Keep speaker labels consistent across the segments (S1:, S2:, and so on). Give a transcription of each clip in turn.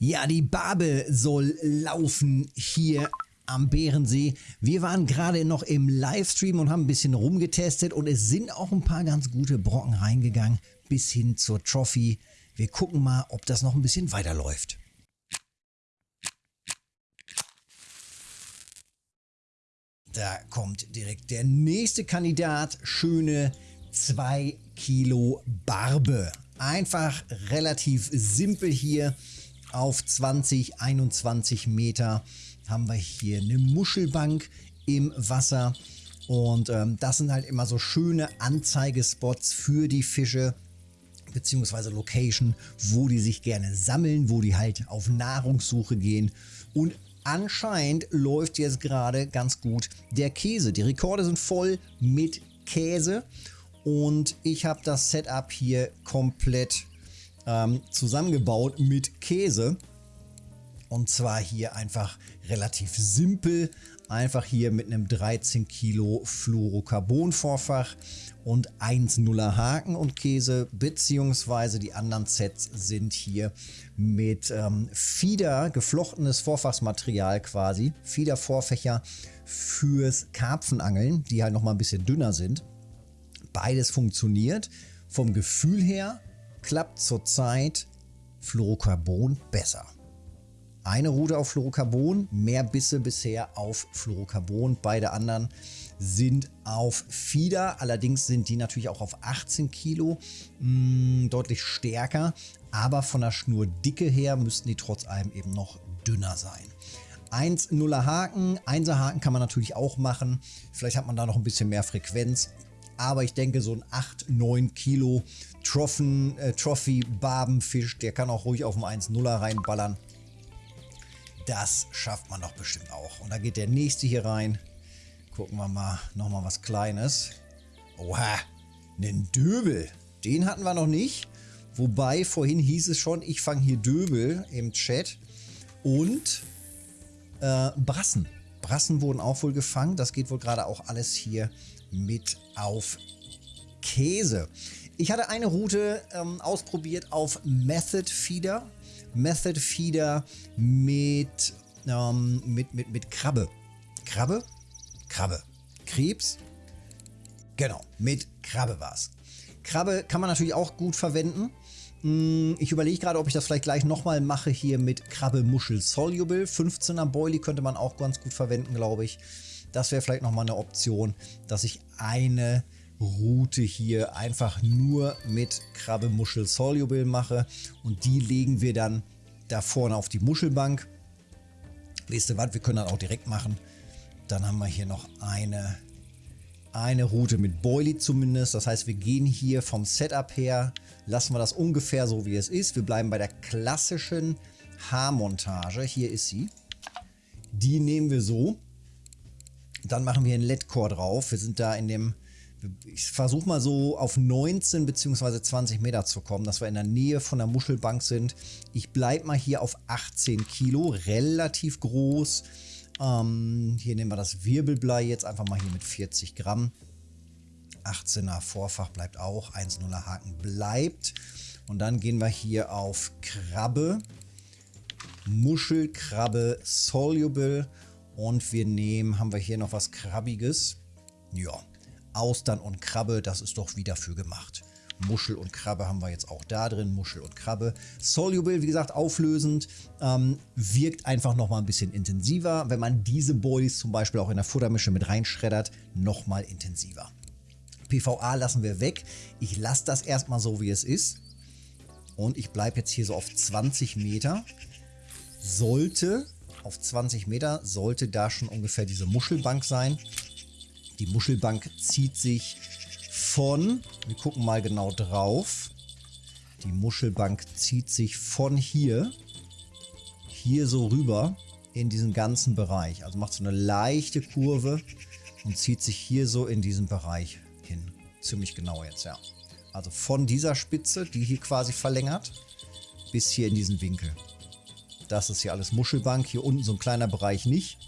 S1: Ja, die Barbe soll laufen hier am Bärensee. Wir waren gerade noch im Livestream und haben ein bisschen rumgetestet und es sind auch ein paar ganz gute Brocken reingegangen bis hin zur Trophy. Wir gucken mal, ob das noch ein bisschen weiterläuft. Da kommt direkt der nächste Kandidat. Schöne 2 Kilo Barbe. Einfach relativ simpel hier auf 20, 21 Meter haben wir hier eine Muschelbank im Wasser. Und ähm, das sind halt immer so schöne Anzeigespots für die Fische beziehungsweise Location, wo die sich gerne sammeln, wo die halt auf Nahrungssuche gehen. Und anscheinend läuft jetzt gerade ganz gut der Käse. Die Rekorde sind voll mit Käse und ich habe das Setup hier komplett ähm, zusammengebaut mit Käse. Und zwar hier einfach relativ simpel. Einfach hier mit einem 13 Kilo Fluorocarbon-Vorfach und 1,0er Haken und Käse, beziehungsweise die anderen Sets sind hier mit ähm, Fieder, geflochtenes Vorfachsmaterial quasi, Fieder-Vorfächer fürs Karpfenangeln, die halt nochmal ein bisschen dünner sind. Beides funktioniert. Vom Gefühl her klappt zurzeit Fluorocarbon besser. Eine Route auf Fluorocarbon, mehr Bisse bisher auf Fluorocarbon. Beide anderen sind auf Fieder. Allerdings sind die natürlich auch auf 18 Kilo mh, mm, deutlich stärker. Aber von der Schnurdicke her müssten die trotz allem eben noch dünner sein. 1-0er Haken, 1er Haken kann man natürlich auch machen. Vielleicht hat man da noch ein bisschen mehr Frequenz. Aber ich denke, so ein 8, 9 Kilo Trophen, äh, Trophy-Barbenfisch, der kann auch ruhig auf dem 1-0er reinballern. Das schafft man doch bestimmt auch. Und da geht der nächste hier rein. Gucken wir mal, nochmal was Kleines. Oha, einen Döbel. Den hatten wir noch nicht. Wobei, vorhin hieß es schon, ich fange hier Döbel im Chat. Und äh, Brassen. Brassen wurden auch wohl gefangen. Das geht wohl gerade auch alles hier mit auf Käse. Ich hatte eine Route ähm, ausprobiert auf Method Feeder. Method Feeder mit, ähm, mit, mit, mit Krabbe. Krabbe? Krabbe. Krebs? Genau, mit Krabbe war es. Krabbe kann man natürlich auch gut verwenden. Hm, ich überlege gerade, ob ich das vielleicht gleich nochmal mache hier mit Krabbe Muschel Soluble. 15er Boilie könnte man auch ganz gut verwenden, glaube ich. Das wäre vielleicht nochmal eine Option, dass ich eine Route hier einfach nur mit Krabbe Muschel Soluble mache und die legen wir dann da vorne auf die Muschelbank. Wisst ihr was, wir können das auch direkt machen. Dann haben wir hier noch eine, eine Route mit Boilie zumindest. Das heißt, wir gehen hier vom Setup her, lassen wir das ungefähr so wie es ist. Wir bleiben bei der klassischen Haarmontage. Hier ist sie. Die nehmen wir so. Dann machen wir ein LED-Core drauf. Wir sind da in dem, ich versuche mal so auf 19 bzw. 20 Meter zu kommen, dass wir in der Nähe von der Muschelbank sind. Ich bleibe mal hier auf 18 Kilo, relativ groß. Ähm, hier nehmen wir das Wirbelblei jetzt einfach mal hier mit 40 Gramm. 18er Vorfach bleibt auch, 1,0er Haken bleibt. Und dann gehen wir hier auf Krabbe, Muschelkrabbe Soluble und wir nehmen, haben wir hier noch was Krabbiges? Ja, Austern und Krabbe, das ist doch wieder für gemacht. Muschel und Krabbe haben wir jetzt auch da drin. Muschel und Krabbe. Soluble, wie gesagt, auflösend. Ähm, wirkt einfach nochmal ein bisschen intensiver. Wenn man diese Boilies zum Beispiel auch in der Futtermische mit reinschreddert, nochmal intensiver. PVA lassen wir weg. Ich lasse das erstmal so, wie es ist. Und ich bleibe jetzt hier so auf 20 Meter. Sollte auf 20 Meter sollte da schon ungefähr diese Muschelbank sein. Die Muschelbank zieht sich von, wir gucken mal genau drauf, die Muschelbank zieht sich von hier, hier so rüber in diesen ganzen Bereich. Also macht so eine leichte Kurve und zieht sich hier so in diesen Bereich hin. Ziemlich genau jetzt, ja. Also von dieser Spitze, die hier quasi verlängert, bis hier in diesen Winkel. Das ist hier alles Muschelbank. Hier unten so ein kleiner Bereich nicht.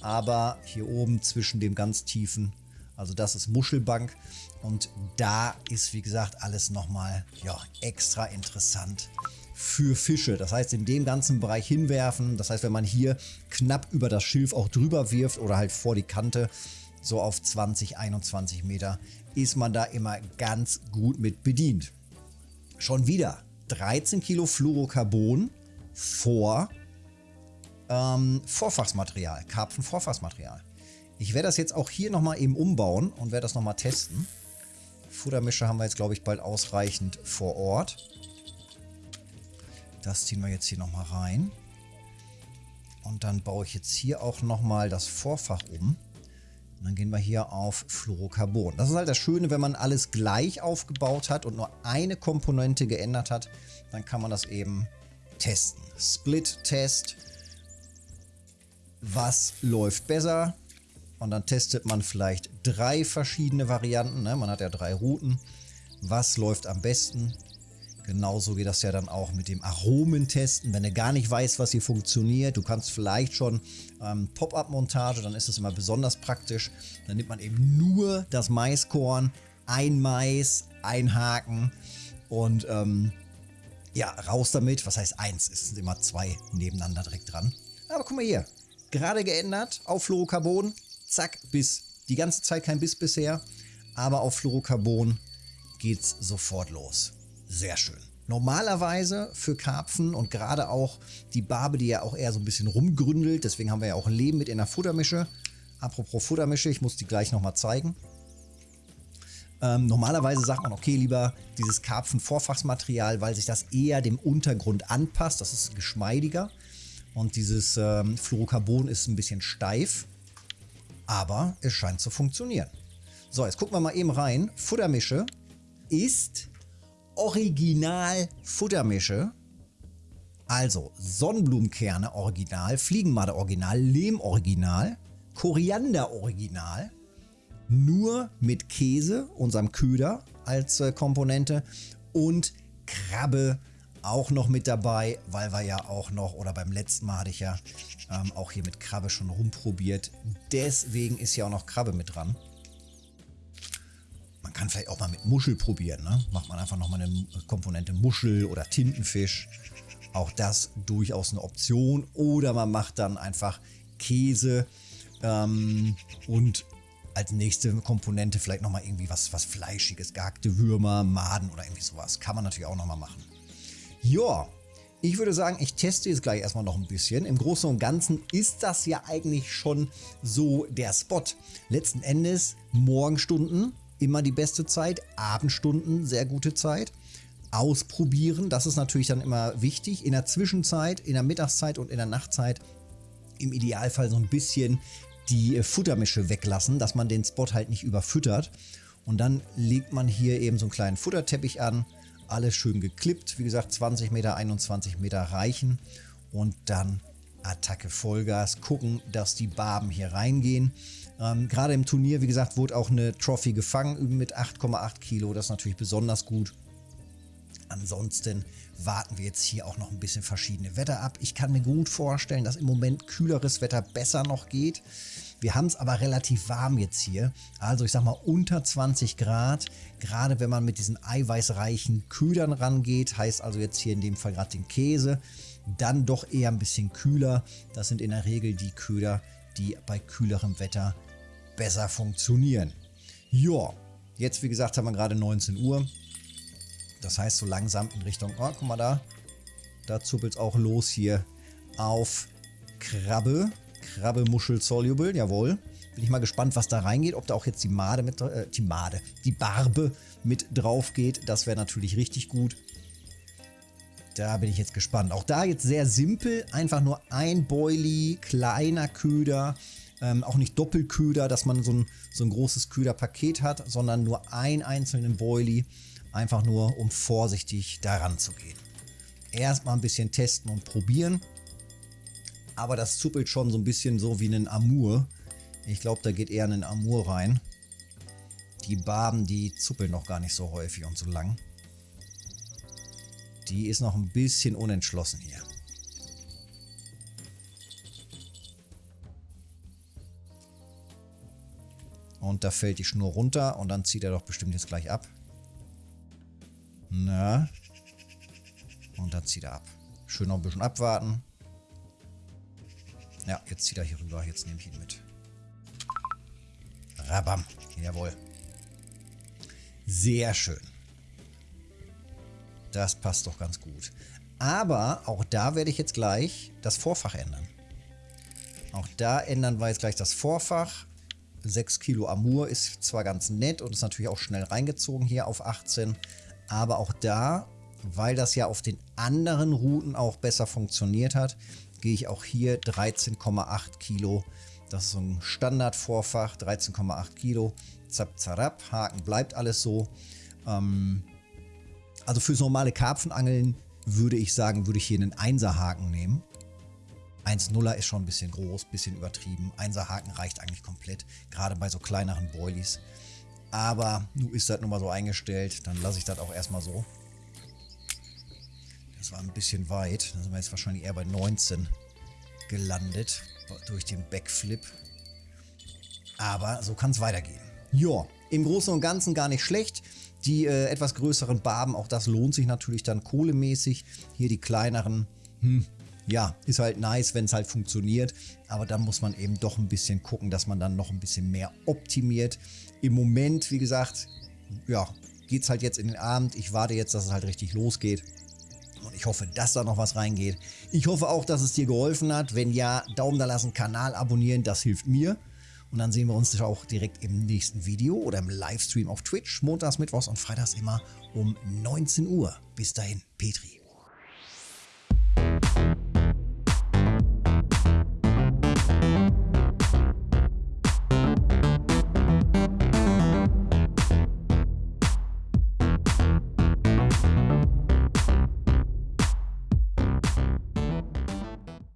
S1: Aber hier oben zwischen dem ganz tiefen, also das ist Muschelbank. Und da ist, wie gesagt, alles nochmal ja, extra interessant für Fische. Das heißt, in dem ganzen Bereich hinwerfen. Das heißt, wenn man hier knapp über das Schilf auch drüber wirft oder halt vor die Kante, so auf 20, 21 Meter, ist man da immer ganz gut mit bedient. Schon wieder 13 Kilo Fluorocarbon vor ähm, Vorfachsmaterial, Karpfen-Vorfachsmaterial. Ich werde das jetzt auch hier nochmal eben umbauen und werde das nochmal testen. Futtermische haben wir jetzt, glaube ich, bald ausreichend vor Ort. Das ziehen wir jetzt hier nochmal rein. Und dann baue ich jetzt hier auch nochmal das Vorfach um. Und dann gehen wir hier auf Fluorocarbon. Das ist halt das Schöne, wenn man alles gleich aufgebaut hat und nur eine Komponente geändert hat, dann kann man das eben testen. Split-Test. Was läuft besser? Und dann testet man vielleicht drei verschiedene Varianten. Ne? Man hat ja drei Routen. Was läuft am besten? Genauso geht das ja dann auch mit dem Aromentesten. Wenn du gar nicht weißt, was hier funktioniert, du kannst vielleicht schon ähm, Pop-Up-Montage, dann ist es immer besonders praktisch. Dann nimmt man eben nur das Maiskorn, ein Mais, ein Haken und ähm, ja, raus damit. Was heißt eins? Es sind immer zwei nebeneinander direkt dran. Aber guck mal hier, gerade geändert auf Fluorocarbon. Zack, Biss. Die ganze Zeit kein Biss bisher, aber auf Fluorocarbon geht's sofort los. Sehr schön. Normalerweise für Karpfen und gerade auch die Barbe, die ja auch eher so ein bisschen rumgründelt, deswegen haben wir ja auch Leben mit in der Futtermische. Apropos Futtermische, ich muss die gleich nochmal zeigen. Ähm, normalerweise sagt man, okay, lieber dieses Karpfen-Vorfachsmaterial, weil sich das eher dem Untergrund anpasst. Das ist geschmeidiger. Und dieses ähm, Fluorocarbon ist ein bisschen steif. Aber es scheint zu funktionieren. So, jetzt gucken wir mal eben rein. Futtermische ist Original Futtermische. Also Sonnenblumenkerne Original, Fliegenmadde Original, Lehm Original, Koriander Original. Nur mit Käse, unserem Köder als äh, Komponente und Krabbe auch noch mit dabei, weil wir ja auch noch, oder beim letzten Mal hatte ich ja ähm, auch hier mit Krabbe schon rumprobiert. Deswegen ist ja auch noch Krabbe mit dran. Man kann vielleicht auch mal mit Muschel probieren. Ne? Macht man einfach nochmal eine Komponente Muschel oder Tintenfisch. Auch das durchaus eine Option. Oder man macht dann einfach Käse ähm, und als nächste Komponente vielleicht nochmal irgendwie was, was Fleischiges, gehackte Würmer, Maden oder irgendwie sowas. Kann man natürlich auch nochmal machen. Ja, ich würde sagen, ich teste jetzt gleich erstmal noch ein bisschen. Im Großen und Ganzen ist das ja eigentlich schon so der Spot. Letzten Endes Morgenstunden immer die beste Zeit, Abendstunden sehr gute Zeit. Ausprobieren, das ist natürlich dann immer wichtig. In der Zwischenzeit, in der Mittagszeit und in der Nachtzeit im Idealfall so ein bisschen die Futtermische weglassen, dass man den Spot halt nicht überfüttert. Und dann legt man hier eben so einen kleinen Futterteppich an, alles schön geklippt. Wie gesagt, 20 Meter, 21 Meter reichen. Und dann Attacke Vollgas, gucken, dass die Barben hier reingehen. Ähm, Gerade im Turnier, wie gesagt, wurde auch eine Trophy gefangen mit 8,8 Kilo. Das ist natürlich besonders gut. Ansonsten warten wir jetzt hier auch noch ein bisschen verschiedene Wetter ab. Ich kann mir gut vorstellen, dass im Moment kühleres Wetter besser noch geht. Wir haben es aber relativ warm jetzt hier. Also ich sag mal unter 20 Grad. Gerade wenn man mit diesen eiweißreichen Ködern rangeht, heißt also jetzt hier in dem Fall gerade den Käse, dann doch eher ein bisschen kühler. Das sind in der Regel die Köder, die bei kühlerem Wetter besser funktionieren. Ja, jetzt wie gesagt haben wir gerade 19 Uhr. Das heißt so langsam in Richtung, oh, guck mal da, da zuppelt es auch los hier auf Krabbe. Krabbe Muschel Soluble, jawohl. Bin ich mal gespannt, was da reingeht, ob da auch jetzt die Made mit, äh, die Made, die Barbe mit drauf geht. Das wäre natürlich richtig gut. Da bin ich jetzt gespannt. Auch da jetzt sehr simpel, einfach nur ein Boilie, kleiner Köder, ähm, auch nicht Doppelköder, dass man so ein, so ein großes Köderpaket hat, sondern nur einen einzelnen Boilie, einfach nur um vorsichtig daran zu gehen. Erstmal ein bisschen testen und probieren, aber das zuppelt schon so ein bisschen so wie ein Amur. Ich glaube, da geht eher ein Amur rein. Die Barben, die zuppeln noch gar nicht so häufig und so lang. Die ist noch ein bisschen unentschlossen hier. Und da fällt die Schnur runter und dann zieht er doch bestimmt jetzt gleich ab. Na. Und dann zieht er ab. Schön noch ein bisschen abwarten. Ja, jetzt zieht er hier rüber. Jetzt nehme ich ihn mit. Rabam. Jawohl. Sehr schön. Das passt doch ganz gut. Aber auch da werde ich jetzt gleich das Vorfach ändern. Auch da ändern wir jetzt gleich das Vorfach. 6 Kilo Amur ist zwar ganz nett und ist natürlich auch schnell reingezogen hier auf 18. Aber auch da, weil das ja auf den anderen Routen auch besser funktioniert hat, gehe ich auch hier 13,8 Kilo. Das ist so ein Standardvorfach, 13,8 Kilo. Zap, zarab, Haken bleibt alles so. Ähm, also fürs normale Karpfenangeln würde ich sagen, würde ich hier einen 1er Haken nehmen. 1-0er ist schon ein bisschen groß, ein bisschen übertrieben. 1er Haken reicht eigentlich komplett, gerade bei so kleineren Boilies. Aber nun ist das nun mal so eingestellt, dann lasse ich das auch erstmal so. Das war ein bisschen weit, da sind wir jetzt wahrscheinlich eher bei 19 gelandet durch den Backflip. Aber so kann es weitergehen. Ja, im Großen und Ganzen gar nicht schlecht. Die äh, etwas größeren Barben, auch das lohnt sich natürlich dann kohlemäßig. Hier die kleineren, hm, ja, ist halt nice, wenn es halt funktioniert. Aber dann muss man eben doch ein bisschen gucken, dass man dann noch ein bisschen mehr optimiert. Im Moment, wie gesagt, ja, geht es halt jetzt in den Abend. Ich warte jetzt, dass es halt richtig losgeht. Und ich hoffe, dass da noch was reingeht. Ich hoffe auch, dass es dir geholfen hat. Wenn ja, Daumen da lassen, Kanal abonnieren, das hilft mir. Und dann sehen wir uns auch direkt im nächsten Video oder im Livestream auf Twitch. Montags, Mittwochs und Freitags immer um 19 Uhr. Bis dahin, Petri.